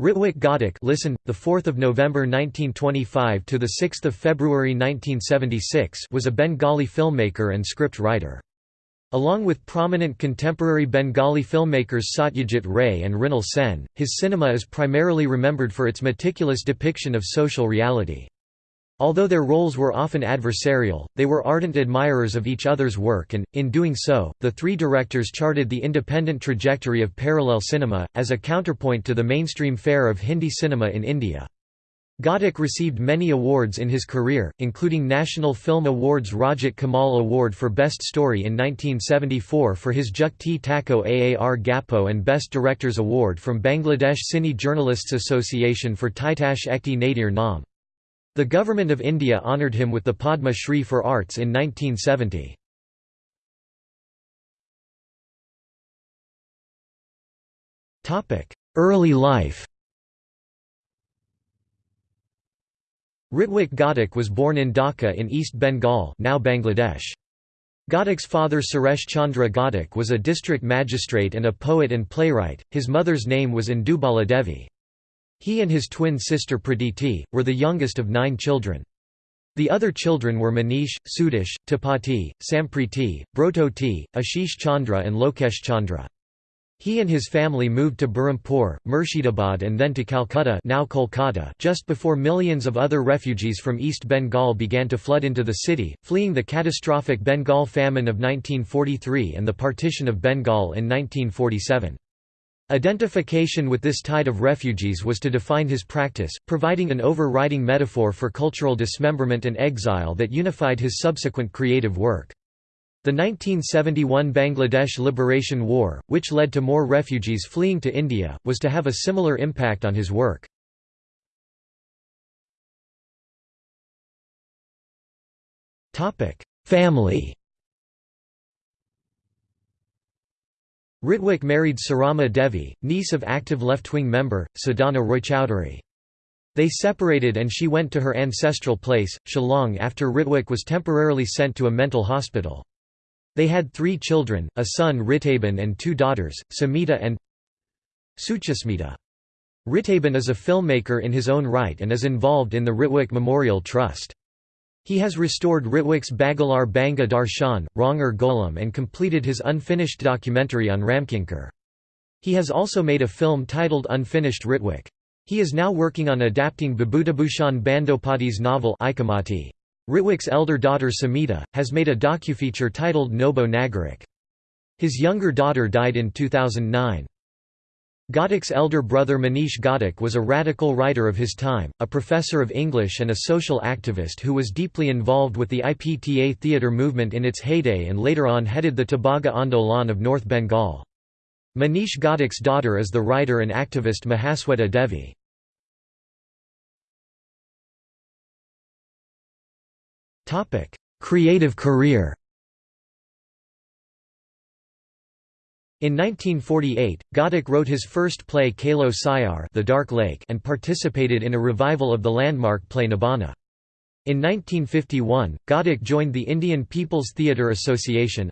Ritwik Ghatak listen, the 4th of November 1925 to the 6th of February 1976 was a Bengali filmmaker and script writer. Along with prominent contemporary Bengali filmmakers Satyajit Ray and Mrinal Sen, his cinema is primarily remembered for its meticulous depiction of social reality. Although their roles were often adversarial, they were ardent admirers of each other's work and, in doing so, the three directors charted the independent trajectory of parallel cinema, as a counterpoint to the mainstream fare of Hindi cinema in India. Ghatak received many awards in his career, including National Film Awards Rajat Kamal Award for Best Story in 1974 for his Jukti Takko Aar Gappo and Best Directors Award from Bangladesh Cine Journalists Association for Titash Ekti Nadir Nam. The Government of India honoured him with the Padma Shri for Arts in 1970. Early life Ritwik Ghatak was born in Dhaka in East Bengal now Bangladesh. Ghatak's father Suresh Chandra Ghatak was a district magistrate and a poet and playwright, his mother's name was Indubala Devi. He and his twin sister Pratiti, were the youngest of nine children. The other children were Manish, Sudhish, Tapati, Sampriti, Brototi, Ashish Chandra and Lokesh Chandra. He and his family moved to Berhampur, Murshidabad and then to Calcutta now Kolkata just before millions of other refugees from East Bengal began to flood into the city, fleeing the catastrophic Bengal famine of 1943 and the partition of Bengal in 1947. Identification with this tide of refugees was to define his practice, providing an overriding metaphor for cultural dismemberment and exile that unified his subsequent creative work. The 1971 Bangladesh Liberation War, which led to more refugees fleeing to India, was to have a similar impact on his work. Family Ritwik married Sarama Devi, niece of active left-wing member, Sadhana Roychowdhury. They separated and she went to her ancestral place, Shillong after Ritwik was temporarily sent to a mental hospital. They had three children, a son Ritaban and two daughters, Samhita and Suchismita. Ritaban is a filmmaker in his own right and is involved in the Ritwik Memorial Trust. He has restored Ritwik's Bagalar Banga Darshan, Ranger Golam and completed his unfinished documentary on Ramkinkar. He has also made a film titled Unfinished Ritwik. He is now working on adapting Bibhutibhushan Bandopadhyay's novel Ichhamati. Ritwik's elder daughter Samhita, has made a docufeature titled Nobo Nagarik. His younger daughter died in 2009. Ghatak's elder brother Manish Ghatak was a radical writer of his time, a professor of English and a social activist who was deeply involved with the IPTA theatre movement in its heyday and later on headed the Tebhaga Andolan of North Bengal. Manish Ghatak's daughter is the writer and activist Mahasweta Devi. Creative career In 1948, Ghatak wrote his first play Kalo Sayar the Dark Lake and participated in a revival of the landmark play Nabanna. In 1951, Ghatak joined the Indian People's Theatre Association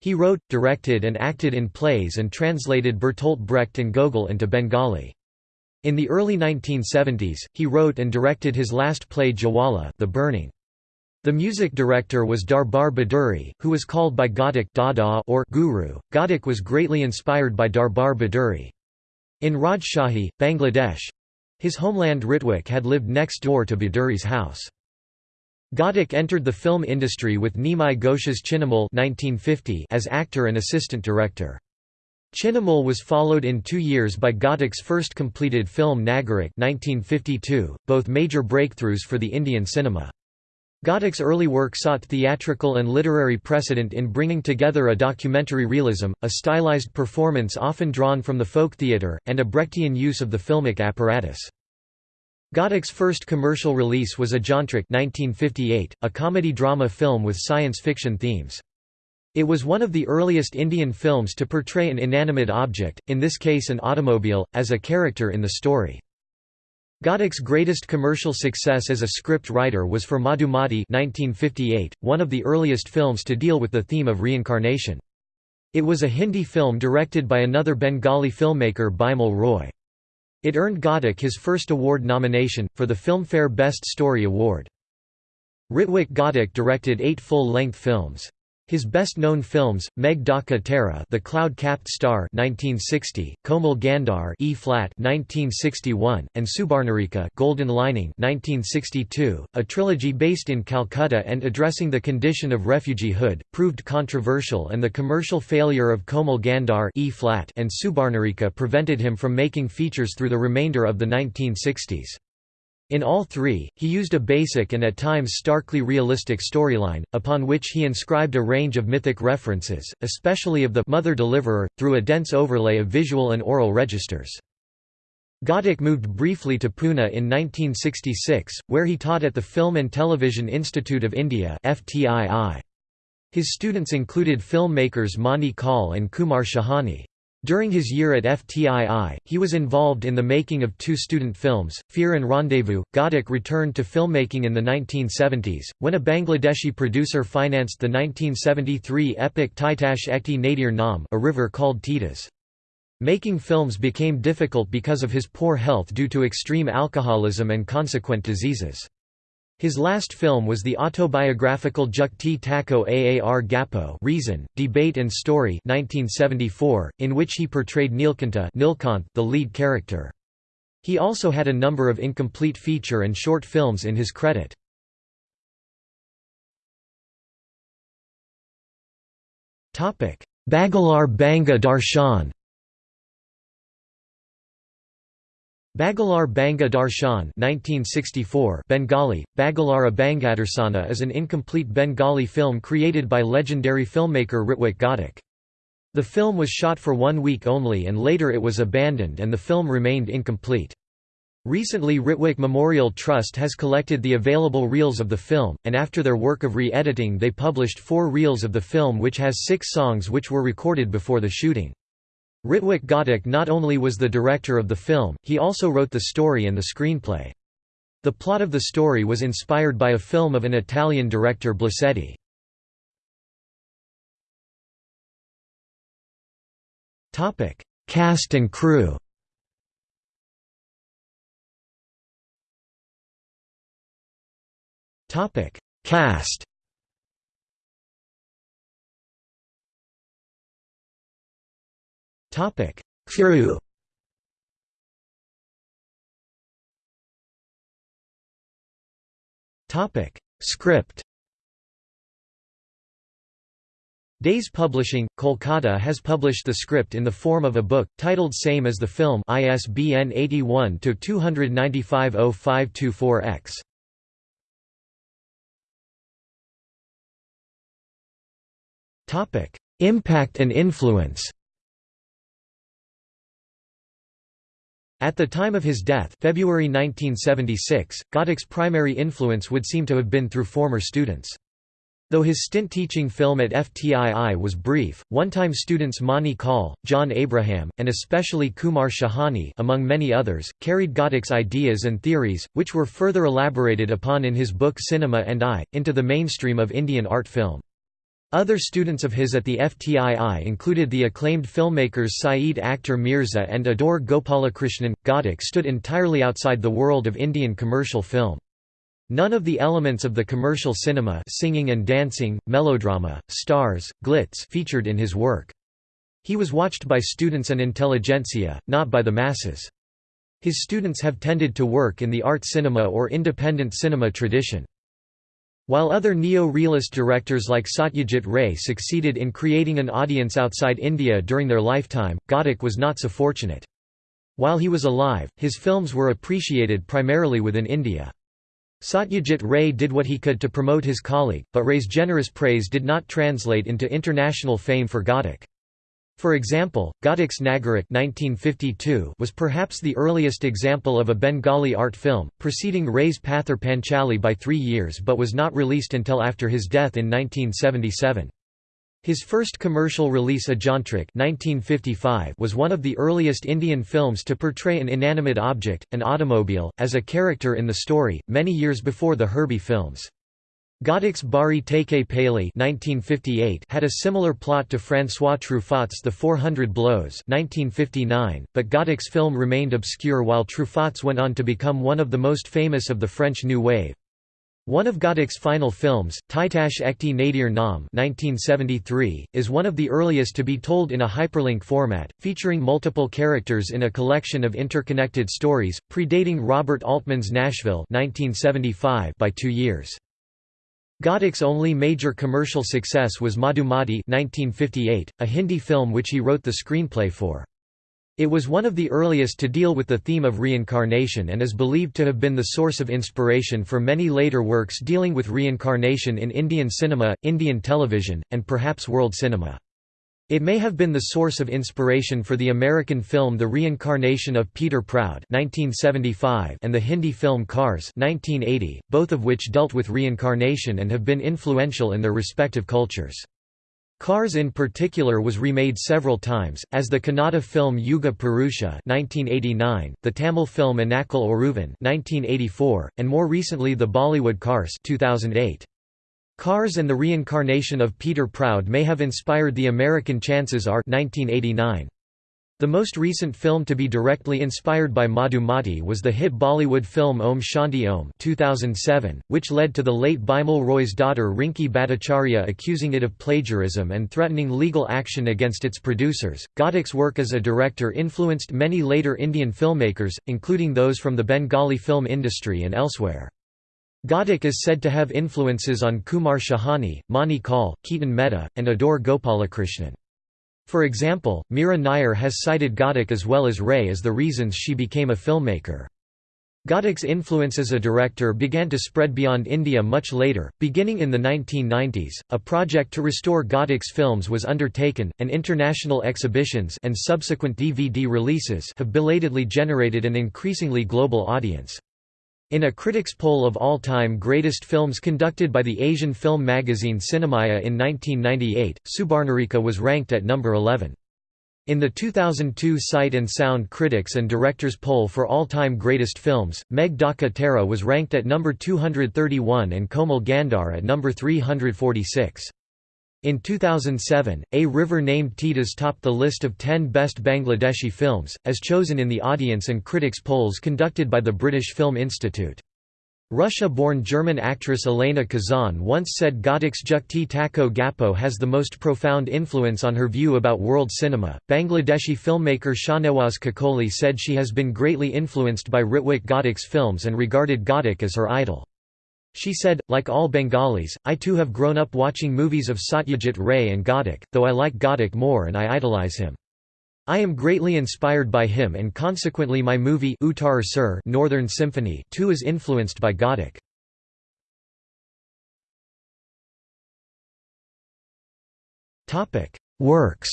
He wrote, directed and acted in plays and translated Bertolt Brecht and Gogol into Bengali. In the early 1970s, he wrote and directed his last play Jwala the Burning. The music director was Darbar Baduri, who was called by Ghatak Dada or Guru. Ghatak was greatly inspired by Darbar Baduri. In Rajshahi, Bangladesh his homeland Ritwik had lived next door to Baduri's house. Ghatak entered the film industry with Nimai Ghosh's Chinnamul as actor and assistant director. Chinnamul was followed in two years by Ghatak's first completed film Nagarik 1952, both major breakthroughs for the Indian cinema. Ghatak's early work sought theatrical and literary precedent in bringing together a documentary realism, a stylized performance often drawn from the folk theatre, and a Brechtian use of the filmic apparatus. Ghatak's first commercial release was Ajantrik 1958, a comedy-drama film with science fiction themes. It was one of the earliest Indian films to portray an inanimate object, in this case an automobile, as a character in the story. Ghatak's greatest commercial success as a script writer was for Madhumati 1958, one of the earliest films to deal with the theme of reincarnation. It was a Hindi film directed by another Bengali filmmaker Bimal Roy. It earned Ghatak his first award nomination, for the Filmfare Best Story Award. Ritwik Ghatak directed eight full-length films. His best-known films, Megh Dhaka Tara, The Cloud-Capped Star, 1960, Komal Gandhar, E-flat, 1961, and Subarnarekha Golden Lining, 1962, a trilogy based in Calcutta and addressing the condition of refugeehood, proved controversial, and the commercial failure of Komal Gandhar, E-flat, and Subarnarekha prevented him from making features through the remainder of the 1960s. In all three, he used a basic and at times starkly realistic storyline, upon which he inscribed a range of mythic references, especially of the mother-deliverer, through a dense overlay of visual and oral registers. Ghatak moved briefly to Pune in 1966, where he taught at the Film and Television Institute of India His students included filmmakers Mani Kaul and Kumar Shahani. During his year at FTII, he was involved in the making of two student films, Fear and Rendezvous. Ghatak returned to filmmaking in the 1970s, when a Bangladeshi producer financed the 1973 epic Titash Ekti Nadir Nam a river called Titas. Making films became difficult because of his poor health due to extreme alcoholism and consequent diseases. His last film was the autobiographical Jukti Takko Aar Gappo Reason, Debate and Story 1974, in which he portrayed Neelkanta the lead character. He also had a number of incomplete feature and short films in his credit. Bagalar Banga Darshan Bagalar Banga Darshan 1964 Bengali, Bagalara Bangadarsana is an incomplete Bengali film created by legendary filmmaker Ritwik Ghatak. The film was shot for one week only and later it was abandoned and the film remained incomplete. Recently Ritwik Memorial Trust has collected the available reels of the film, and after their work of re-editing they published four reels of the film which has six songs which were recorded before the shooting. Ritwik Ghatak not only was the director of the film, he also wrote the story and the screenplay. The plot of the story was inspired by a film of an Italian director Blasetti. Cast and crew Cast Topic: Crew. Topic: Script. Dey's Publishing, Kolkata has published the script in the form of a book, titled same as the film ISBN 81-295-0524-X. Impact and influence At the time of his death February 1976, Ghatak's primary influence would seem to have been through former students. Though his stint teaching film at FTII was brief, one-time students Mani Kaul, John Abraham, and especially Kumar Shahani among many others, carried Ghatak's ideas and theories, which were further elaborated upon in his book Cinema and I, into the mainstream of Indian art film. Other students of his at the FTII included the acclaimed filmmakers Syed Akhtar Mirza and Adoor Gopalakrishnan. Ghatak stood entirely outside the world of Indian commercial film. None of the elements of the commercial cinema singing and dancing, melodrama, stars, glitz featured in his work. He was watched by students and intelligentsia, not by the masses. His students have tended to work in the art cinema or independent cinema tradition. While other neo-realist directors like Satyajit Ray succeeded in creating an audience outside India during their lifetime, Ghatak was not so fortunate. While he was alive, his films were appreciated primarily within India. Satyajit Ray did what he could to promote his colleague, but Ray's generous praise did not translate into international fame for Ghatak. For example, Ghatak's Nagarik 1952 was perhaps the earliest example of a Bengali art film, preceding Ray's Pather Panchali by three years but was not released until after his death in 1977. His first commercial release Ajantrik 1955 was one of the earliest Indian films to portray an inanimate object, an automobile, as a character in the story, many years before the Herbie films. Ghatak's Bari Theke Paliye had a similar plot to François Truffaut's The 400 Blows 1959, but Ghatak's film remained obscure while Truffaut's went on to become one of the most famous of the French New Wave. One of Ghatak's final films, Titash Ekti Nadir Nam 1973, is one of the earliest to be told in a hyperlink format, featuring multiple characters in a collection of interconnected stories, predating Robert Altman's Nashville 1975 by two years. Ghatak's only major commercial success was Madhumati 1958, a Hindi film which he wrote the screenplay for. It was one of the earliest to deal with the theme of reincarnation and is believed to have been the source of inspiration for many later works dealing with reincarnation in Indian cinema, Indian television, and perhaps world cinema. It may have been the source of inspiration for the American film The Reincarnation of Peter Proud 1975 and the Hindi film Karz 1980, both of which dealt with reincarnation and have been influential in their respective cultures. Karz in particular was remade several times, as the Kannada film Yuga Purusha 1989, the Tamil film Enakkul Oruvan 1984, and more recently the Bollywood Karzzzz 2008. Karz and the Reincarnation of Peter Proud may have inspired the American Chances Are 1989. The most recent film to be directly inspired by Madhumati was the hit Bollywood film Om Shanti Om 2007, which led to the late Bimal Roy's daughter Rinki Bhattacharya accusing it of plagiarism and threatening legal action against its producers. Ghatak's work as a director influenced many later Indian filmmakers, including those from the Bengali film industry and elsewhere. Ghatak is said to have influences on Kumar Shahani, Mani Kaul, Ketan Mehta, and Adoor Gopalakrishnan. For example, Mira Nair has cited Ghatak as well as Ray as the reasons she became a filmmaker. Ghatak's influence as a director began to spread beyond India much later, beginning in the 1990s. A project to restore Ghatak's films was undertaken, and international exhibitions and subsequent DVD releases have belatedly generated an increasingly global audience. In a critics' poll of all-time greatest films conducted by the Asian film magazine Cinemaya in 1998, Subarnarekha was ranked at number 11. In the 2002 Sight and Sound Critics and Directors poll for all-time greatest films, Dhaka Tara was ranked at number 231 and Komal Gandhar at number 346. In 2007, A River Named Titas topped the list of 10 best Bangladeshi films, as chosen in the audience and critics polls conducted by the British Film Institute. Russia-born German actress Elena Kazan once said Ghatak's Jukti Takko Gappo has the most profound influence on her view about world cinema. Bangladeshi filmmaker Shahnawaz Kakoli said she has been greatly influenced by Ritwik Ghatak's films and regarded Ghatak as her idol. She said, like all Bengalis, I too have grown up watching movies of Satyajit Ray and Ghatak, though I like Ghatak more and I idolize him. I am greatly inspired by him and consequently my movie Uttar Sur Northern Symphony too is influenced by Ghatak. Works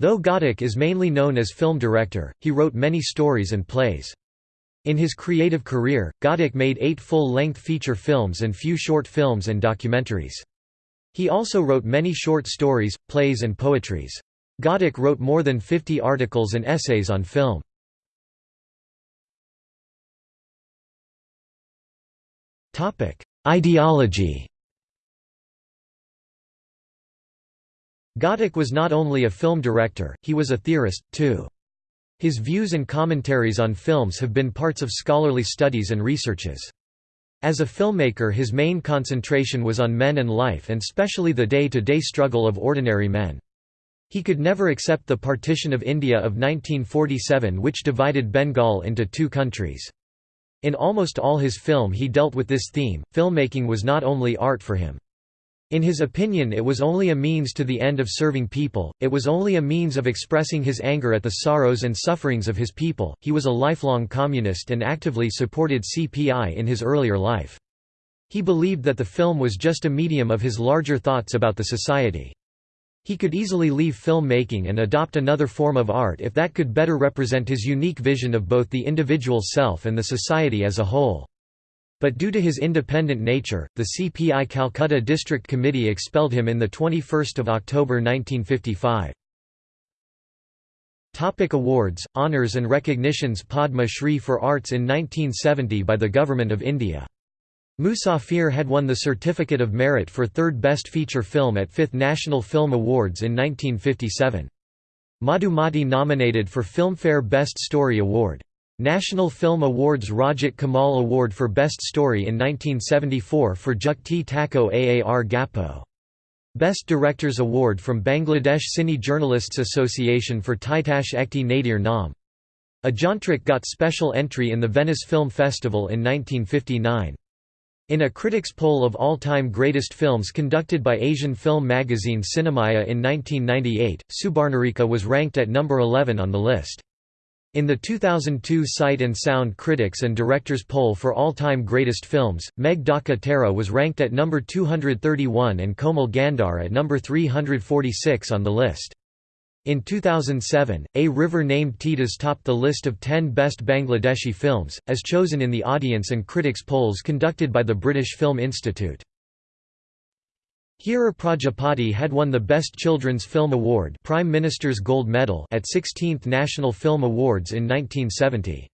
Though Ghatak is mainly known as film director, he wrote many stories and plays. In his creative career, Ghatak made eight full-length feature films and few short films and documentaries. He also wrote many short stories, plays and poetries. Ghatak wrote more than 50 articles and essays on film. Ideology Ghatak was not only a film director, he was a theorist, too. His views and commentaries on films have been parts of scholarly studies and researches. As a filmmaker his main concentration was on men and life and specially the day-to-day -day struggle of ordinary men. He could never accept the partition of India of 1947 which divided Bengal into two countries. In almost all his film he dealt with this theme, filmmaking was not only art for him. In his opinion it was only a means to the end of serving people, it was only a means of expressing his anger at the sorrows and sufferings of his people. He was a lifelong communist and actively supported CPI in his earlier life. He believed that the film was just a medium of his larger thoughts about the society. He could easily leave filmmaking and adopt another form of art if that could better represent his unique vision of both the individual self and the society as a whole. But due to his independent nature, the CPI Calcutta District Committee expelled him in the 21 October 1955. Topic awards, honours and recognitions Padma Shri for Arts in 1970 by the Government of India. Musafir had won the Certificate of Merit for third Best Feature Film at 5th National Film Awards in 1957. Madhumati nominated for Filmfare Best Story Award. National Film Awards Rajat Kamal Award for Best Story in 1974 for Jukti Takko Aar Gappo. Best Directors Award from Bangladesh Cine Journalists Association for Titash Ekti Nadir Nam. Ajantrik got special entry in the Venice Film Festival in 1959. In a critics' poll of all-time greatest films conducted by Asian film magazine Cinemaya in 1998, Subarnarekha was ranked at number 11 on the list. In the 2002 Sight and Sound Critics and Directors poll for all-time greatest films, Dhaka was ranked at number 231 and Komal Gandhar at number 346 on the list. In 2007, A River Named Titas topped the list of 10 best Bangladeshi films, as chosen in the audience and critics polls conducted by the British Film Institute. Hirer Prajapati had won the Best Children's Film Award Prime Minister's Gold Medal at 16th National Film Awards in 1970.